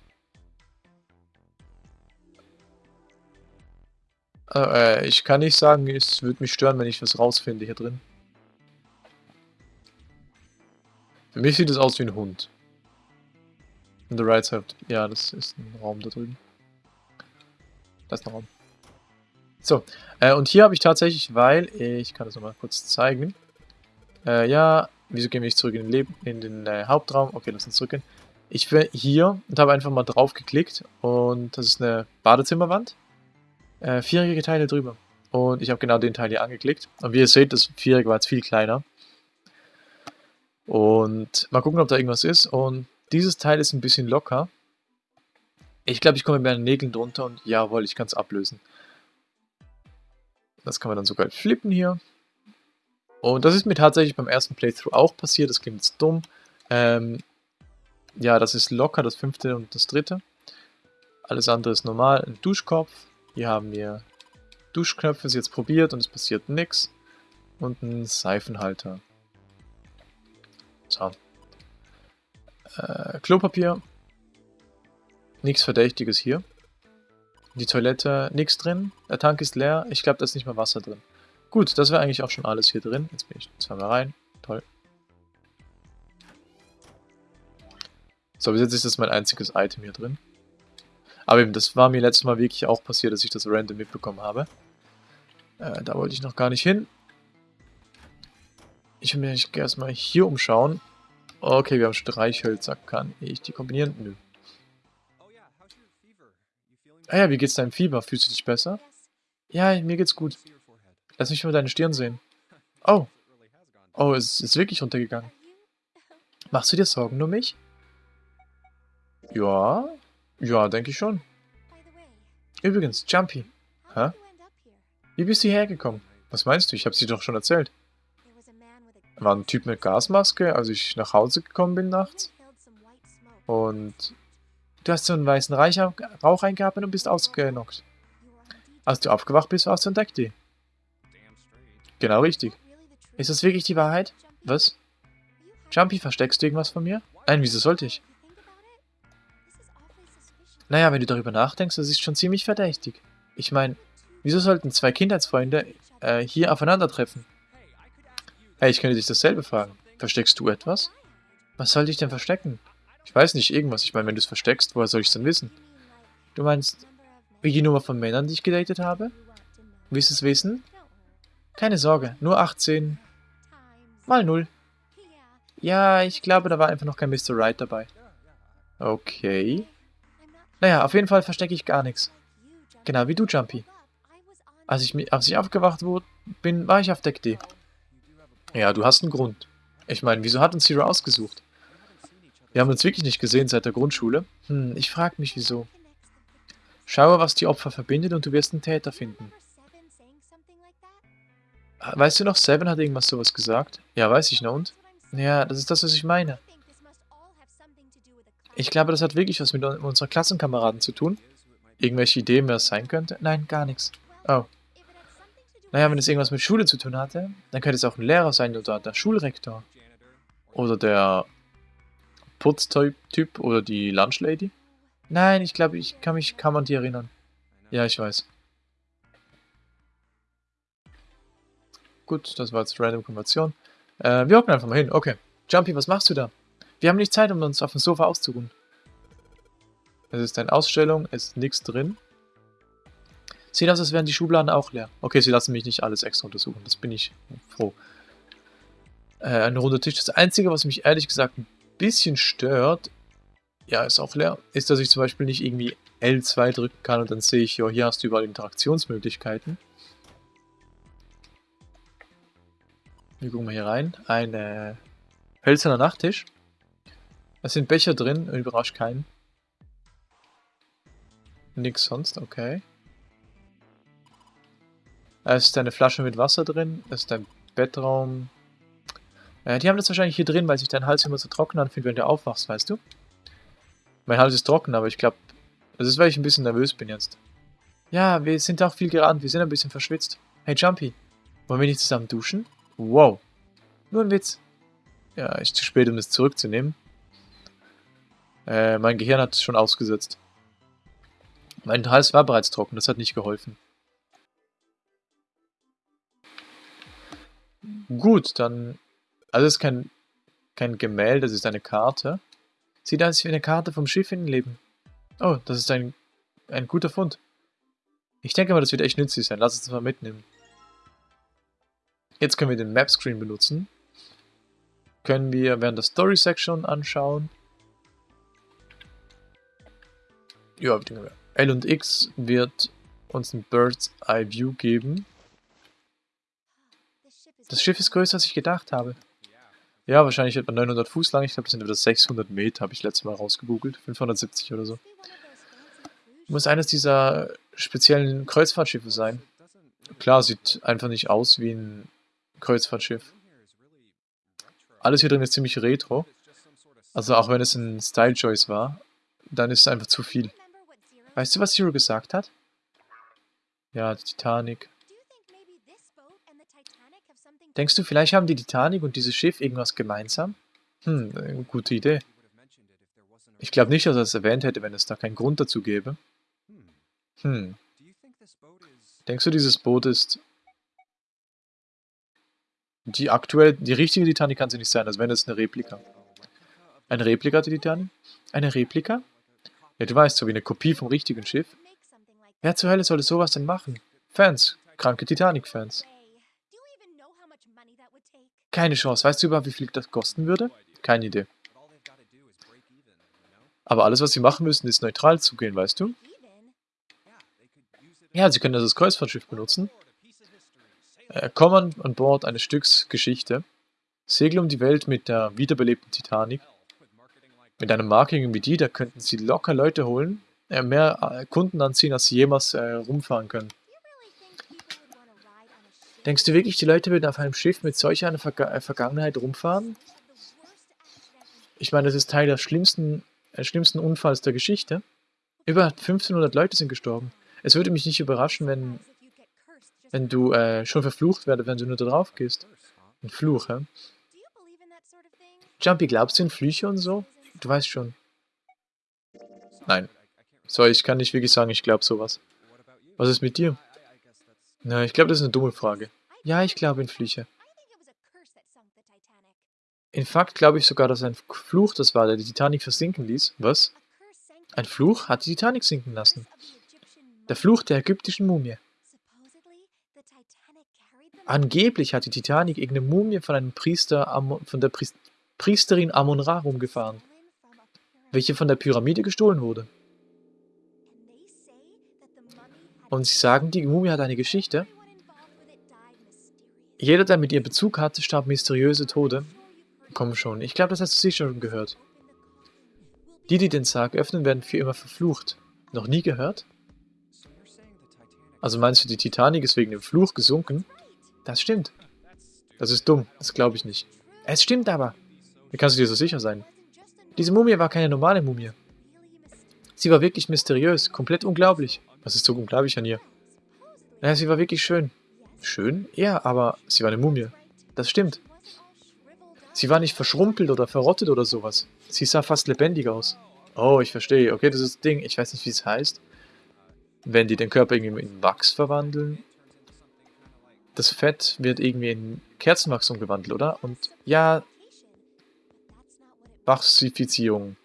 äh, ich kann nicht sagen, es würde mich stören, wenn ich was rausfinde hier drin. Für mich sieht es aus wie ein Hund. In the right side. Ja, das ist ein Raum da drüben. Das ist ein Raum. So, äh, und hier habe ich tatsächlich, weil, ich kann das nochmal kurz zeigen. Äh, ja, wieso gehen wir nicht zurück in den, Leben, in den äh, Hauptraum? Okay, lass uns zurückgehen. Ich bin hier und habe einfach mal drauf geklickt und das ist eine Badezimmerwand. Äh, vierjährige Teile drüber. Und ich habe genau den Teil hier angeklickt. Und wie ihr seht, das vierjährige war jetzt viel kleiner. Und mal gucken, ob da irgendwas ist. Und dieses Teil ist ein bisschen locker. Ich glaube, ich komme mit meinen Nägeln drunter und jawohl, ich kann es ablösen. Das kann man dann sogar flippen hier. Und das ist mir tatsächlich beim ersten Playthrough auch passiert. Das klingt jetzt dumm. Ähm, ja, das ist locker, das fünfte und das dritte. Alles andere ist normal. Ein Duschkopf. Hier haben wir Duschknöpfe, ist jetzt probiert und es passiert nichts. Und ein Seifenhalter. So. Äh, Klopapier. Nichts Verdächtiges hier. Die Toilette, nichts drin. Der Tank ist leer. Ich glaube, da ist nicht mal Wasser drin. Gut, das wäre eigentlich auch schon alles hier drin. Jetzt bin ich zweimal rein. Toll. So, bis jetzt ist das mein einziges Item hier drin. Aber eben, das war mir letztes Mal wirklich auch passiert, dass ich das random mitbekommen habe. Äh, da wollte ich noch gar nicht hin. Ich will mich erstmal hier umschauen. Okay, wir haben Streichhölzer. Kann ich die kombinieren? Nö. Ah ja, wie geht's deinem Fieber? Fühlst du dich besser? Ja, mir geht's gut. Lass mich mal deine Stirn sehen. Oh. Oh, es ist wirklich runtergegangen. Machst du dir Sorgen nur mich? Ja. Ja, denke ich schon. Übrigens, Jumpy. Hä? Wie bist du hierher gekommen? Was meinst du? Ich hab's dir doch schon erzählt. War ein Typ mit Gasmaske, als ich nach Hause gekommen bin nachts. Und du hast so einen weißen Rauch eingeatmet und bist ausgenockt. Als du aufgewacht bist, warst du entdeckt die. Genau richtig. Ist das wirklich die Wahrheit? Was? Jumpy, versteckst du irgendwas von mir? Nein, wieso sollte ich? Naja, wenn du darüber nachdenkst, das ist schon ziemlich verdächtig. Ich meine, wieso sollten zwei Kindheitsfreunde äh, hier aufeinandertreffen? Hey, ich könnte dich dasselbe fragen. Versteckst du etwas? Was soll ich denn verstecken? Ich weiß nicht, irgendwas. Ich meine, wenn du es versteckst, woher soll ich es denn wissen? Du meinst, wie die Nummer von Männern, die ich gedatet habe? Willst du es wissen? Keine Sorge, nur 18 mal 0. Ja, ich glaube, da war einfach noch kein Mr. Right dabei. Okay. Naja, auf jeden Fall verstecke ich gar nichts. Genau wie du, Jumpy. Als ich, als ich aufgewacht wurde, bin, war ich auf Deck D. Ja, du hast einen Grund. Ich meine, wieso hat uns Zero ausgesucht? Wir haben uns wirklich nicht gesehen seit der Grundschule. Hm, ich frage mich wieso. Schaue, was die Opfer verbindet und du wirst einen Täter finden. Weißt du noch, Seven hat irgendwas sowas gesagt? Ja, weiß ich noch und? Ja, das ist das, was ich meine. Ich glaube, das hat wirklich was mit unserer Klassenkameraden zu tun. Irgendwelche Ideen, wer es sein könnte? Nein, gar nichts. Oh. Naja, wenn es irgendwas mit Schule zu tun hatte, dann könnte es auch ein Lehrer sein oder der Schulrektor. Oder der Putztyp oder die Lunchlady. Nein, ich glaube, ich kann mich kann man die erinnern. Ja, ich weiß. Gut, das war jetzt Random Konversion. Äh, wir hocken einfach mal hin. Okay. Jumpy, was machst du da? Wir haben nicht Zeit, um uns auf dem Sofa auszuruhen. Es ist eine Ausstellung, es ist nichts drin. Sieht aus, als wären die Schubladen auch leer. Okay, sie lassen mich nicht alles extra untersuchen. Das bin ich froh. Äh, ein runder Tisch. Das Einzige, was mich ehrlich gesagt ein bisschen stört, Ja, ist auch leer. Ist, dass ich zum Beispiel nicht irgendwie L2 drücken kann und dann sehe ich, ja, hier hast du überall Interaktionsmöglichkeiten. Wir gucken mal hier rein. Ein hölzerner Nachttisch. Es sind Becher drin, überrascht keinen. Nix sonst, okay. Es ist eine Flasche mit Wasser drin, es ist ein Bettraum. Äh, die haben das wahrscheinlich hier drin, weil sich dein Hals immer so trocken anfühlt, wenn du aufwachst, weißt du? Mein Hals ist trocken, aber ich glaube, das ist, weil ich ein bisschen nervös bin jetzt. Ja, wir sind auch viel gerannt, wir sind ein bisschen verschwitzt. Hey Jumpy, wollen wir nicht zusammen duschen? Wow. Nur ein Witz. Ja, ist zu spät, um das zurückzunehmen. Äh, mein Gehirn hat es schon ausgesetzt. Mein Hals war bereits trocken, das hat nicht geholfen. Gut, dann... Also es ist kein, kein Gemälde, das ist eine Karte. Sieht aus wie eine Karte vom Schiff in Leben. Oh, das ist ein, ein guter Fund. Ich denke mal, das wird echt nützlich sein. Lass uns das mal mitnehmen. Jetzt können wir den Map-Screen benutzen. Können wir während der Story-Section anschauen. Ja, L und X wird uns ein Bird's Eye View geben. Das Schiff ist größer, als ich gedacht habe. Ja, wahrscheinlich etwa 900 Fuß lang. Ich glaube, das sind etwa 600 Meter, habe ich letztes Mal rausgegoogelt. 570 oder so. Muss eines dieser speziellen Kreuzfahrtschiffe sein. Klar, sieht einfach nicht aus wie ein Kreuzfahrtschiff. Alles hier drin ist ziemlich retro. Also auch wenn es ein Style Choice war, dann ist es einfach zu viel. Weißt du, was Zero gesagt hat? Ja, die Titanic. Denkst du, vielleicht haben die Titanic und dieses Schiff irgendwas gemeinsam? Hm, eine gute Idee. Ich glaube nicht, dass er es erwähnt hätte, wenn es da keinen Grund dazu gäbe. Hm. Denkst du, dieses Boot ist die aktuell, die richtige Titanic kann sie nicht sein, als wenn es eine Replika. Eine Replika der Titanic? Eine Replika? Ja, du weißt, so wie eine Kopie vom richtigen Schiff. Wer zur Hölle sollte sowas denn machen? Fans. Kranke Titanic-Fans. Keine Chance. Weißt du überhaupt, wie viel das kosten würde? Keine Idee. Aber alles, was sie machen müssen, ist neutral zugehen, weißt du? Ja, sie können das als Kreuzfahrtschiff benutzen. Äh, komm an, Bord eines Stücks Geschichte. Segle um die Welt mit der wiederbelebten Titanic. Mit einem Marketing wie die, da könnten sie locker Leute holen, äh, mehr äh, Kunden anziehen, als sie jemals äh, rumfahren können. Denkst du wirklich, die Leute würden auf einem Schiff mit solch einer Verga äh, Vergangenheit rumfahren? Ich meine, das ist Teil des schlimmsten, äh, schlimmsten Unfalls der Geschichte. Über 1500 Leute sind gestorben. Es würde mich nicht überraschen, wenn wenn du äh, schon verflucht werde, wenn du nur da drauf gehst. Ein Fluch, hä? Jumpy, glaubst du in Flüche und so? Du weißt schon. Nein. So, ich kann nicht wirklich sagen, ich glaube sowas. Was ist mit dir? Na, ich glaube, das ist eine dumme Frage. Ja, ich glaube in Flüche. In Fakt glaube ich sogar, dass ein Fluch das war, der die Titanic versinken ließ. Was? Ein Fluch hat die Titanic sinken lassen. Der Fluch der ägyptischen Mumie. Angeblich hat die Titanic irgendeine Mumie von einem Priester, von der Priesterin Amon-Ra rumgefahren, welche von der Pyramide gestohlen wurde. Und sie sagen, die Mumie hat eine Geschichte. Jeder, der mit ihr Bezug hatte, starb mysteriöse Tode. Komm schon, ich glaube, das hast du sicher schon gehört. Die, die den Sarg öffnen, werden für immer verflucht. Noch nie gehört? Also meinst du, die Titanic ist wegen dem Fluch gesunken? Das stimmt. Das ist dumm, das glaube ich nicht. Es stimmt aber. Wie kannst du dir so sicher sein? Diese Mumie war keine normale Mumie. Sie war wirklich mysteriös, komplett unglaublich. Was ist so unglaublich an ihr? Naja, sie war wirklich schön. Schön? Ja, aber sie war eine Mumie. Das stimmt. Sie war nicht verschrumpelt oder verrottet oder sowas. Sie sah fast lebendig aus. Oh, ich verstehe. Okay, das ist das Ding. Ich weiß nicht, wie es heißt. Wenn die den Körper irgendwie in Wachs verwandeln das Fett wird irgendwie in Kerzenwachs umgewandelt, oder? Und ja, Wachsifizierung.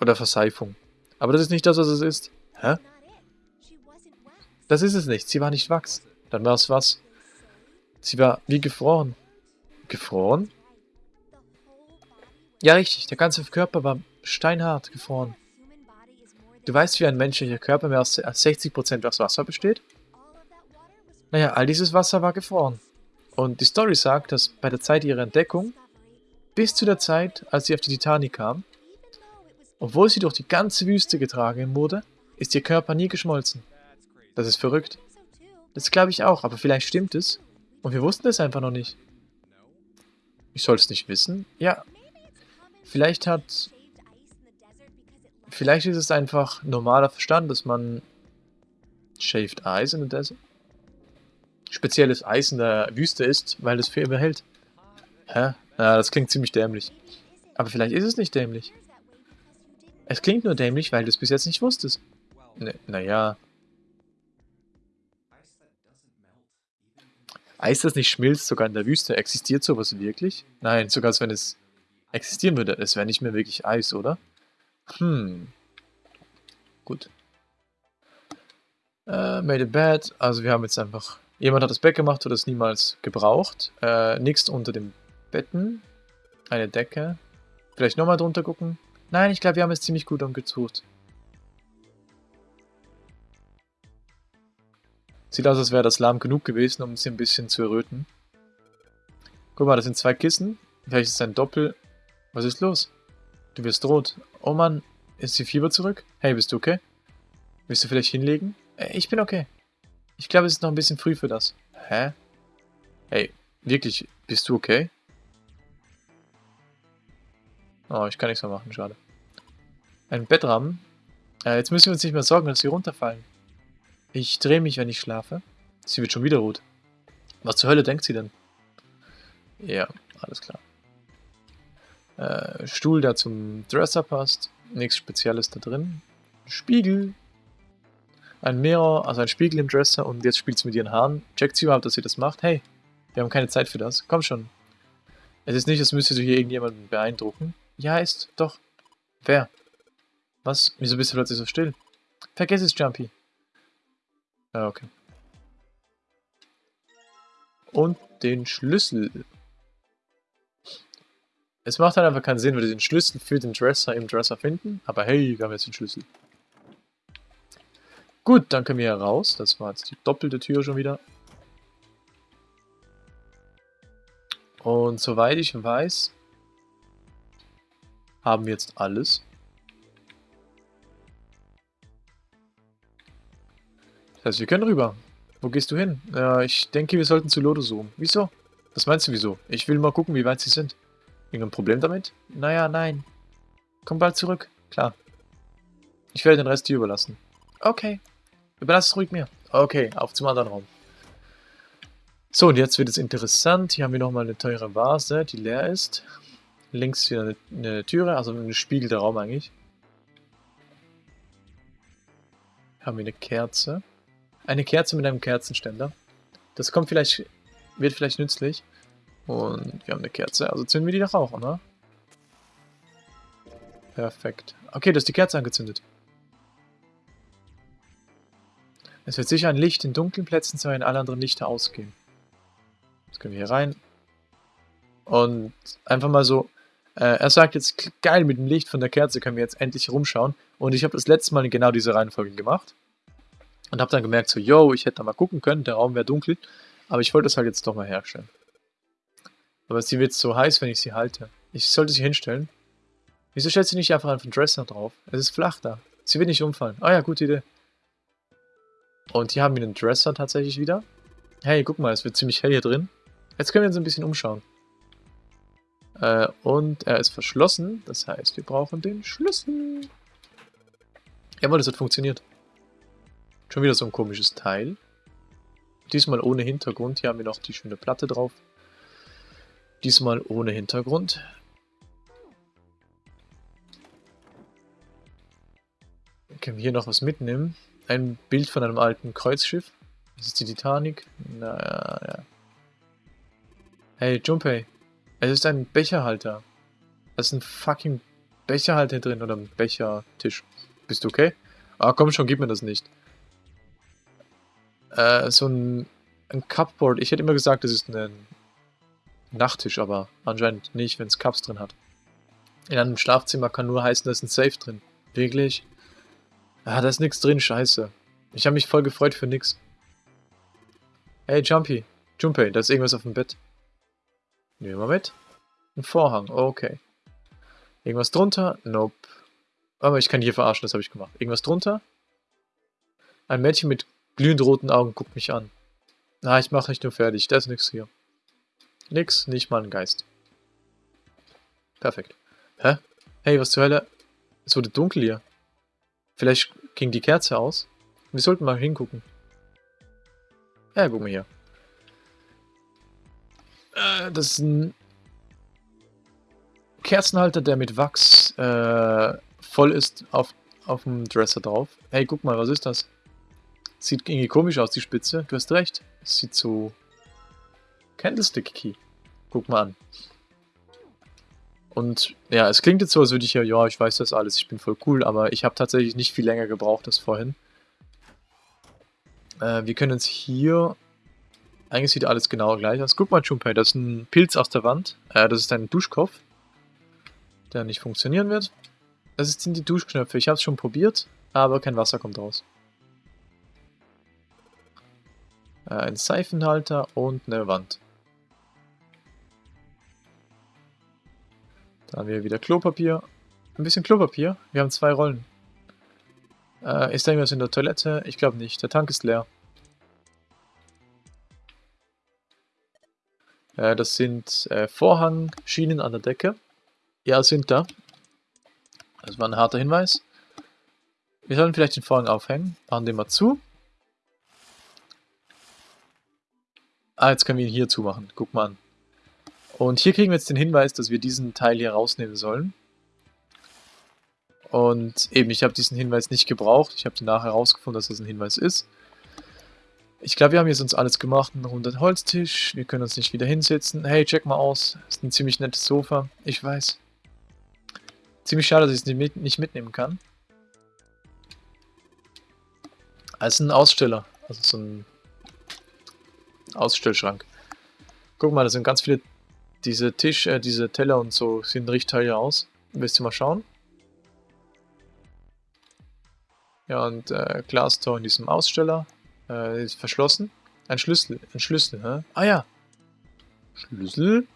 Oder Verseifung. Aber das ist nicht das, was es ist. Hä? Das ist es nicht. Sie war nicht Wachs. Dann war es was? Sie war wie gefroren. Gefroren? Ja, richtig. Der ganze Körper war steinhart gefroren. Du weißt, wie ein menschlicher Körper mehr als 60% aus Wasser besteht? Naja, all dieses Wasser war gefroren. Und die Story sagt, dass bei der Zeit ihrer Entdeckung, bis zu der Zeit, als sie auf die Titanic kam, obwohl sie durch die ganze Wüste getragen wurde, ist ihr Körper nie geschmolzen. Das ist verrückt. Das glaube ich auch, aber vielleicht stimmt es. Und wir wussten es einfach noch nicht. Ich soll es nicht wissen? Ja. Vielleicht hat... Vielleicht ist es einfach normaler Verstand, dass man Shaved Ice in the Desert spezielles Eis in der Wüste ist, weil es für immer hält. Hä? Na, das klingt ziemlich dämlich. Aber vielleicht ist es nicht dämlich. Es klingt nur dämlich, weil du es bis jetzt nicht wusstest. Ne, naja. Eis, das nicht schmilzt, sogar in der Wüste, existiert sowas wirklich? Nein, sogar als wenn es existieren würde. Es wäre nicht mehr wirklich Eis, oder? Hm. Gut. Äh, made a bed. Also wir haben jetzt einfach Jemand hat das Bett gemacht oder es niemals gebraucht. Äh, nichts unter dem Betten. Eine Decke. Vielleicht nochmal drunter gucken. Nein, ich glaube, wir haben es ziemlich gut umgesucht. Sieht aus, als wäre das lahm genug gewesen, um sie ein bisschen zu erröten. Guck mal, das sind zwei Kissen. Vielleicht ist es ein Doppel... Was ist los? Du wirst rot. Oh Mann, ist die Fieber zurück? Hey, bist du okay? Willst du vielleicht hinlegen? Äh, ich bin okay. Ich glaube, es ist noch ein bisschen früh für das. Hä? Hey, wirklich, bist du okay? Oh, ich kann nichts mehr machen, schade. Ein Bettrahmen. Äh, jetzt müssen wir uns nicht mehr sorgen, dass sie runterfallen. Ich drehe mich, wenn ich schlafe. Sie wird schon wieder rot. Was zur Hölle denkt sie denn? Ja, alles klar. Äh, Stuhl, der zum Dresser passt. Nichts Spezielles da drin. Spiegel ein Mirror, also ein Spiegel im Dresser und jetzt spielt sie mit ihren Haaren. Checkt sie überhaupt, dass sie das macht? Hey, wir haben keine Zeit für das. Komm schon. Es ist nicht, als müsstest du hier irgendjemanden beeindrucken. Ja, ist. Doch. Wer? Was? Wieso bist du plötzlich so still? Vergiss es, Jumpy. Ja, okay. Und den Schlüssel. Es macht halt einfach keinen Sinn, wir den Schlüssel für den Dresser im Dresser finden. Aber hey, wir haben jetzt den Schlüssel. Gut, dann können wir hier raus. Das war jetzt die doppelte Tür schon wieder. Und soweit ich weiß, haben wir jetzt alles. Das heißt, wir können rüber. Wo gehst du hin? Äh, ich denke, wir sollten zu Lodo zoomen. Wieso? Was meinst du wieso? Ich will mal gucken, wie weit sie sind. Irgendein Problem damit? Naja, nein. Komm bald zurück. Klar. Ich werde den Rest dir überlassen. Okay. Überlass es ruhig mir. Okay, auf zum anderen Raum. So, und jetzt wird es interessant. Hier haben wir nochmal eine teure Vase, die leer ist. Links wieder eine, eine Türe, also ein spiegelter Raum eigentlich. Haben wir eine Kerze. Eine Kerze mit einem Kerzenständer. Das kommt vielleicht, wird vielleicht nützlich. Und wir haben eine Kerze, also zünden wir die doch auch, oder? Perfekt. Okay, da ist die Kerze angezündet. Es wird sicher ein Licht in dunklen Plätzen zu wenn alle anderen Lichter ausgehen. Jetzt können wir hier rein. Und einfach mal so, äh, er sagt jetzt, geil, mit dem Licht von der Kerze können wir jetzt endlich rumschauen. Und ich habe das letzte Mal genau diese Reihenfolge gemacht. Und habe dann gemerkt, so, yo, ich hätte da mal gucken können, der Raum wäre dunkel. Aber ich wollte das halt jetzt doch mal herstellen. Aber sie wird so heiß, wenn ich sie halte. Ich sollte sie hinstellen. Wieso stellt sie nicht einfach einen Dresser drauf? Es ist flach da. Sie wird nicht umfallen. Ah ja, gute Idee. Und hier haben wir den Dresser tatsächlich wieder. Hey, guck mal, es wird ziemlich hell hier drin. Jetzt können wir uns ein bisschen umschauen. Äh, und er ist verschlossen. Das heißt, wir brauchen den Schlüssel. Jawohl, das hat funktioniert. Schon wieder so ein komisches Teil. Diesmal ohne Hintergrund. Hier haben wir noch die schöne Platte drauf. Diesmal ohne Hintergrund. Können wir hier noch was mitnehmen? ein Bild von einem alten Kreuzschiff. Das ist die Titanic. Naja, ja. Hey, Junpei. Es ist ein Becherhalter. Da ist ein fucking Becherhalter drin oder ein Bechertisch. Bist du okay? Ah, komm schon, gib mir das nicht. Äh, so ein, ein Cupboard. Ich hätte immer gesagt, das ist ein Nachttisch, aber anscheinend nicht, wenn es Cups drin hat. In einem Schlafzimmer kann nur heißen, da ist ein Safe drin. Wirklich? Ah, da ist nichts drin, scheiße. Ich habe mich voll gefreut für nix. Hey, Jumpy. Junpei, da ist irgendwas auf dem Bett. Nehmen wir mit. Ein Vorhang, okay. Irgendwas drunter? Nope. Aber ich kann hier verarschen, das habe ich gemacht. Irgendwas drunter? Ein Mädchen mit glühend roten Augen guckt mich an. Na, ich mache nicht nur fertig, da ist nichts hier. Nix, nicht mal ein Geist. Perfekt. Hä? Hey, was zur Hölle? Es wurde dunkel hier. Vielleicht ging die Kerze aus. Wir sollten mal hingucken. Ja, guck mal hier. Äh, das ist ein Kerzenhalter, der mit Wachs äh, voll ist auf, auf dem Dresser drauf. Hey, guck mal, was ist das? Sieht irgendwie komisch aus, die Spitze. Du hast recht. Sieht so... Candlestick Key. Guck mal an. Und ja, es klingt jetzt so, als würde ich ja, ja, ich weiß das alles, ich bin voll cool, aber ich habe tatsächlich nicht viel länger gebraucht als vorhin. Äh, wir können uns hier... Eigentlich sieht alles genau gleich aus. Guck mal, Junpei, das ist ein Pilz aus der Wand. Äh, das ist ein Duschkopf, der nicht funktionieren wird. Das sind die Duschknöpfe. Ich habe es schon probiert, aber kein Wasser kommt raus. Äh, ein Seifenhalter und eine Wand. Da haben wir wieder Klopapier. Ein bisschen Klopapier. Wir haben zwei Rollen. Äh, ist da irgendwas in der Toilette? Ich glaube nicht. Der Tank ist leer. Äh, das sind äh, Vorhangschienen an der Decke. Ja, sind da. Das war ein harter Hinweis. Wir sollen vielleicht den Vorhang aufhängen. Machen den mal zu. Ah, jetzt können wir ihn hier zumachen. Guck mal an. Und hier kriegen wir jetzt den Hinweis, dass wir diesen Teil hier rausnehmen sollen. Und eben, ich habe diesen Hinweis nicht gebraucht. Ich habe nachher herausgefunden, dass das ein Hinweis ist. Ich glaube, wir haben jetzt uns alles gemacht. Ein runder Holztisch. Wir können uns nicht wieder hinsetzen. Hey, check mal aus. Das ist ein ziemlich nettes Sofa. Ich weiß. Ziemlich schade, dass ich es nicht, mit, nicht mitnehmen kann. Ist ein Aussteller. Also so ein Ausstellschrank. Guck mal, da sind ganz viele... Diese Tisch, äh, diese Teller und so sehen richtig teuer aus. Willst du mal schauen? Ja, und äh, Glastor in diesem Aussteller. Äh, ist verschlossen. Ein Schlüssel. Ein Schlüssel, hä? Ah ja. Schlüssel?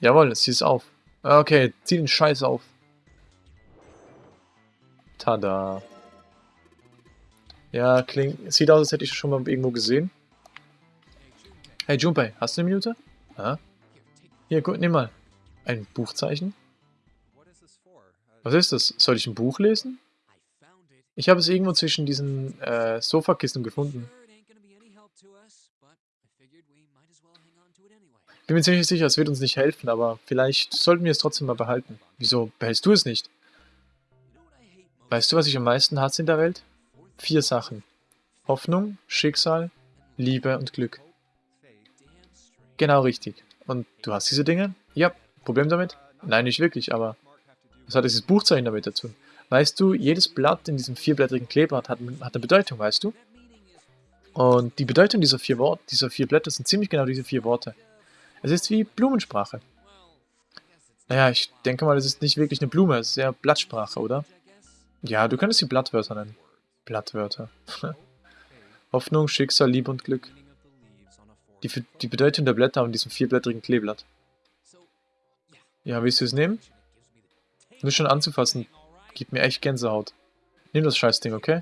Jawohl, es auf. Okay, zieh den Scheiß auf. Tada. Ja, klingt. Sieht aus, als hätte ich schon mal irgendwo gesehen. Hey Junpei, hast du eine Minute? Ja. Hier, gut, nimm mal. Ein Buchzeichen? Was ist das? Soll ich ein Buch lesen? Ich habe es irgendwo zwischen diesen äh, Sofakissen gefunden. Bin mir ziemlich sicher, es wird uns nicht helfen, aber vielleicht sollten wir es trotzdem mal behalten. Wieso behältst du es nicht? Weißt du, was ich am meisten hasse in der Welt? Vier Sachen. Hoffnung, Schicksal, Liebe und Glück. Genau richtig. Und du hast diese Dinge? Ja. Problem damit? Nein, nicht wirklich, aber was hat dieses Buchzeichen damit dazu? Weißt du, jedes Blatt in diesem vierblättrigen Kleeblatt hat, hat eine Bedeutung, weißt du? Und die Bedeutung dieser vier, Wort, dieser vier Blätter sind ziemlich genau diese vier Worte. Es ist wie Blumensprache. Naja, ich denke mal, es ist nicht wirklich eine Blume, es ist eher Blattsprache, oder? Ja, du könntest sie Blattwörter nennen. Blattwörter. Hoffnung, Schicksal, Liebe und Glück. Die, die Bedeutung der Blätter an diesem vierblättrigen Kleeblatt. Ja, willst du es nehmen? Nur schon anzufassen, gibt mir echt Gänsehaut. Nimm das Scheißding, okay?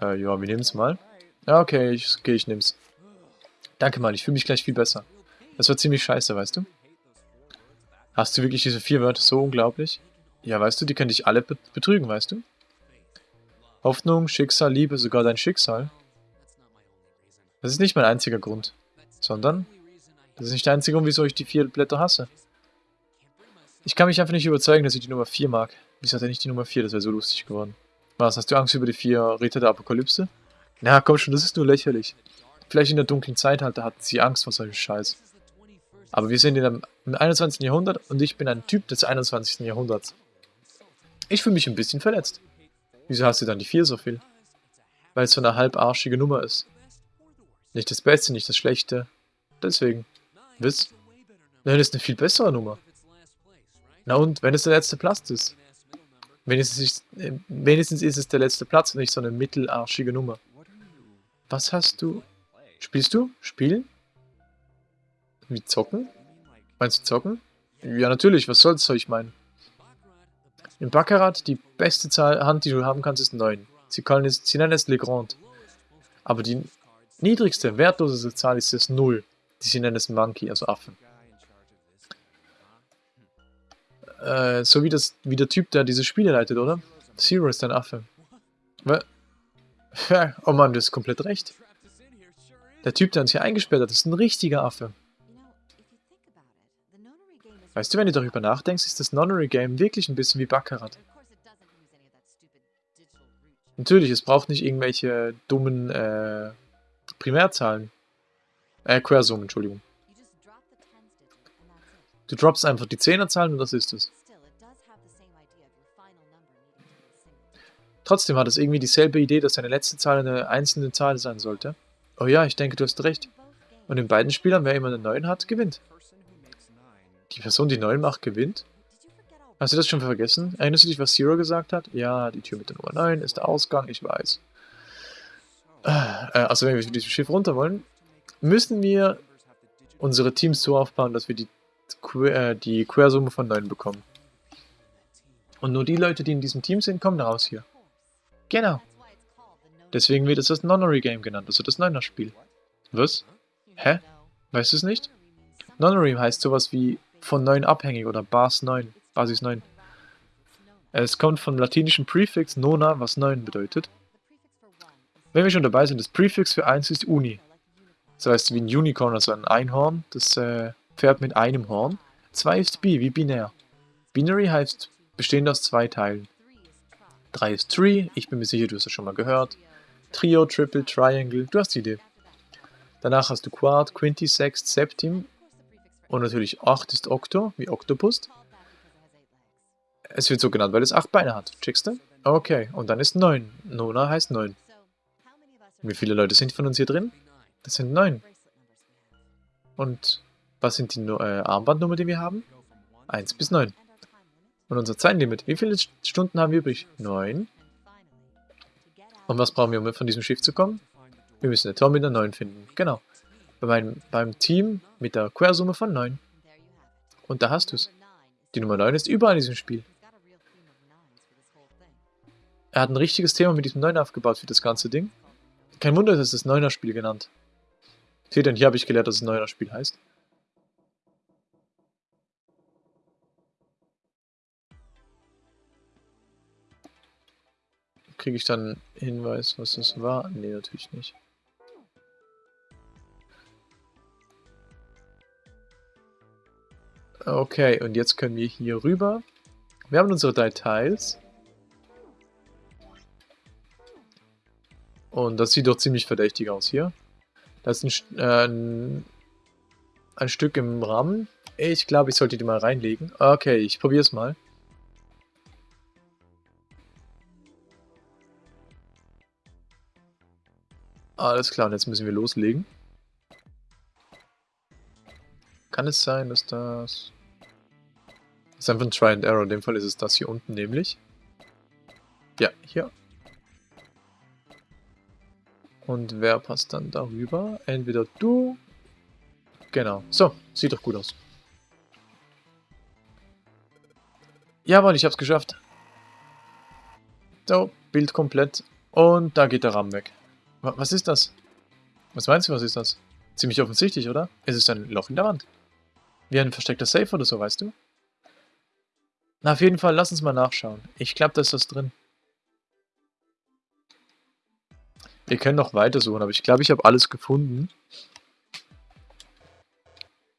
Äh, ja, wir nehmen es mal. Ja, okay, ich, okay, ich nehm's. Danke mal, ich fühle mich gleich viel besser. Das war ziemlich scheiße, weißt du? Hast du wirklich diese vier Wörter so unglaublich? Ja, weißt du, die können dich alle betrügen, weißt du? Hoffnung, Schicksal, Liebe, sogar dein Schicksal. Das ist nicht mein einziger Grund. Sondern, das ist nicht der einzige Grund, wieso ich die vier Blätter hasse. Ich kann mich einfach nicht überzeugen, dass ich die Nummer 4 mag. Wieso hat er nicht die Nummer 4? Das wäre so lustig geworden. Was, hast du Angst über die vier Ritter der Apokalypse? Na komm schon, das ist nur lächerlich. Vielleicht in der dunklen Zeitalter hatten sie Angst vor solchem Scheiß. Aber wir sind in einem, im 21. Jahrhundert und ich bin ein Typ des 21. Jahrhunderts. Ich fühle mich ein bisschen verletzt. Wieso hast du dann die 4 so viel? Weil es so eine halbarschige Nummer ist. Nicht das Beste, nicht das Schlechte. Deswegen. Wiss? Nein, das ist eine viel bessere Nummer. Na und, wenn es der letzte Platz ist? Wenigstens ist, äh, wenigstens ist es der letzte Platz und nicht so eine mittelarschige Nummer. Was hast du? Spielst du? Spielen? Wie zocken? Meinst du zocken? Ja, natürlich, was soll's, soll ich meinen? Im Baccarat, die beste Zahl, Hand, die du haben kannst, ist 9. Sie, können es, sie nennen es Legrand. Aber die niedrigste, wertloseste Zahl ist das 0. Die sie nennen es Monkey, also Affen. Äh, so wie, das, wie der Typ, der diese Spiele leitet, oder? Zero ist ein Affe. Was? Oh Mann, du hast komplett recht. Der Typ, der uns hier eingesperrt hat, ist ein richtiger Affe. Weißt du, wenn du darüber nachdenkst, ist das Nonary Game wirklich ein bisschen wie Baccarat. Natürlich, es braucht nicht irgendwelche dummen äh, Primärzahlen. Äh, Quersummen, Entschuldigung. Du droppst einfach die Zehnerzahlen und das ist es. Trotzdem hat es irgendwie dieselbe Idee, dass deine letzte Zahl eine einzelne Zahl sein sollte. Oh ja, ich denke, du hast recht. Und in beiden Spielern, wer immer eine 9 hat, gewinnt. Die Person, die 9 macht, gewinnt? Hast du das schon vergessen? Erinnerst du dich, was Zero gesagt hat? Ja, die Tür mit der Nummer 9 ist der Ausgang, ich weiß. Äh, also wenn wir mit diesem Schiff runter wollen, müssen wir unsere Teams so aufbauen, dass wir die, äh, die Quersumme von 9 bekommen. Und nur die Leute, die in diesem Team sind, kommen raus hier. Genau. Deswegen wird es das Nonary Game genannt, also das Neuner-Spiel. Was? Hä? Weißt du es nicht? Nonary heißt sowas wie von 9 abhängig oder Bas 9, Basis 9. Es kommt vom latinischen Präfix nona, was 9 bedeutet. Wenn wir schon dabei sind, das Präfix für 1 ist Uni. Das heißt wie ein Unicorn, also ein Einhorn, das äh, Pferd mit einem Horn. 2 ist Bi, wie binär. Binary heißt bestehend aus zwei Teilen. 3 ist Tree, ich bin mir sicher, du hast das schon mal gehört. Trio, Triple, Triangle, du hast die Idee. Danach hast du Quad, Quinty, Sext, Septim und natürlich 8 ist Octo, wie Octopus. Es wird so genannt, weil es 8 Beine hat. Checkst du? Okay, und dann ist 9. Nona heißt 9. Wie viele Leute sind von uns hier drin? Das sind 9. Und was sind die äh, Armbandnummer, die wir haben? 1 bis 9. Und unser Zeitlimit. Wie viele Stunden haben wir übrig? 9. Und was brauchen wir, um von diesem Schiff zu kommen? Wir müssen eine Tor mit einer 9 finden. Genau bei meinem, beim Team mit der Quersumme von 9. Und da hast du es. Die Nummer 9 ist überall in diesem Spiel. Er hat ein richtiges Thema mit diesem 9 aufgebaut für das ganze Ding. Kein Wunder, dass es das 9er Spiel genannt. Seht ihr, hier habe ich gelehrt, dass es 9er Spiel heißt. Kriege ich dann Hinweis, was das war? Nee, natürlich nicht. Okay, und jetzt können wir hier rüber. Wir haben unsere drei Teils. Und das sieht doch ziemlich verdächtig aus hier. Das ist ein, äh, ein, ein Stück im Rahmen. Ich glaube, ich sollte die mal reinlegen. Okay, ich probiere es mal. Alles klar, und jetzt müssen wir loslegen. Kann es sein, dass das... Das ist einfach ein Try and Error. In dem Fall ist es das hier unten nämlich. Ja, hier. Und wer passt dann darüber? Entweder du... Genau. So, sieht doch gut aus. Jawohl, ich hab's geschafft. So, Bild komplett. Und da geht der Rahmen weg. Was ist das? Was meinst du, was ist das? Ziemlich offensichtlich, oder? Es ist ein Loch in der Wand. Wie ein versteckter Safe oder so, weißt du? Na, auf jeden Fall, lass uns mal nachschauen. Ich glaube, da ist was drin. Wir können noch weiter suchen, aber ich glaube, ich habe alles gefunden.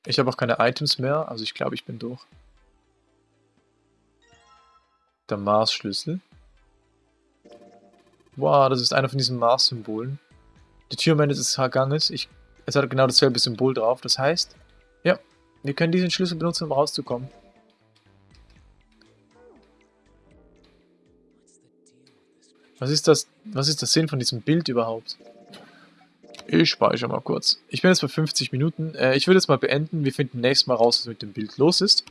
Ich habe auch keine Items mehr, also ich glaube, ich bin durch. Der Mars-Schlüssel. Wow, das ist einer von diesen Mars-Symbolen. Die Tür des Ganges, ich, es hat genau dasselbe Symbol drauf. Das heißt, ja, wir können diesen Schlüssel benutzen, um rauszukommen. Was ist das? Was ist der Sinn von diesem Bild überhaupt? Ich speichere mal kurz. Ich bin jetzt bei 50 Minuten. Äh, ich würde jetzt mal beenden. Wir finden nächstes Mal raus, was mit dem Bild los ist.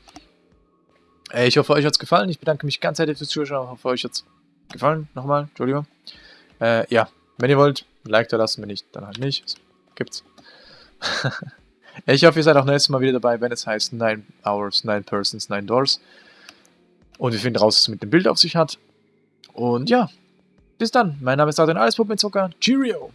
Äh, ich hoffe, euch hat es gefallen. Ich bedanke mich ganz herzlich fürs Zuschauen. Ich hoffe, euch hat es gefallen. Nochmal, Entschuldigung. Äh, ja, wenn ihr wollt, Like da lassen. Wenn nicht, dann halt nicht. Gibt's. ich hoffe, ihr seid auch nächstes Mal wieder dabei, wenn es heißt 9 Hours, 9 Persons, 9 Doors. Und wir finden raus, was es mit dem Bild auf sich hat. Und ja, bis dann. Mein Name ist Adrian Allespup mit Zucker. Cheerio!